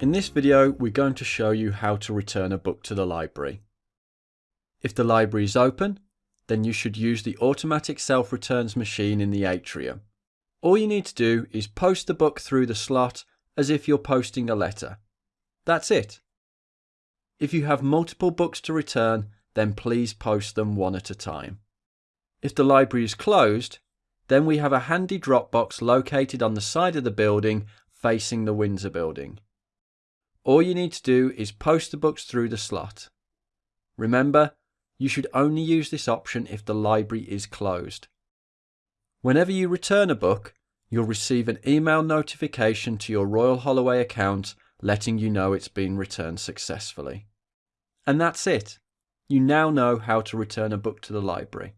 In this video we're going to show you how to return a book to the library. If the library is open, then you should use the automatic self-returns machine in the atrium. All you need to do is post the book through the slot as if you're posting a letter. That's it. If you have multiple books to return, then please post them one at a time. If the library is closed, then we have a handy drop box located on the side of the building facing the Windsor building. All you need to do is post the books through the slot. Remember, you should only use this option if the library is closed. Whenever you return a book, you'll receive an email notification to your Royal Holloway account letting you know it's been returned successfully. And that's it. You now know how to return a book to the library.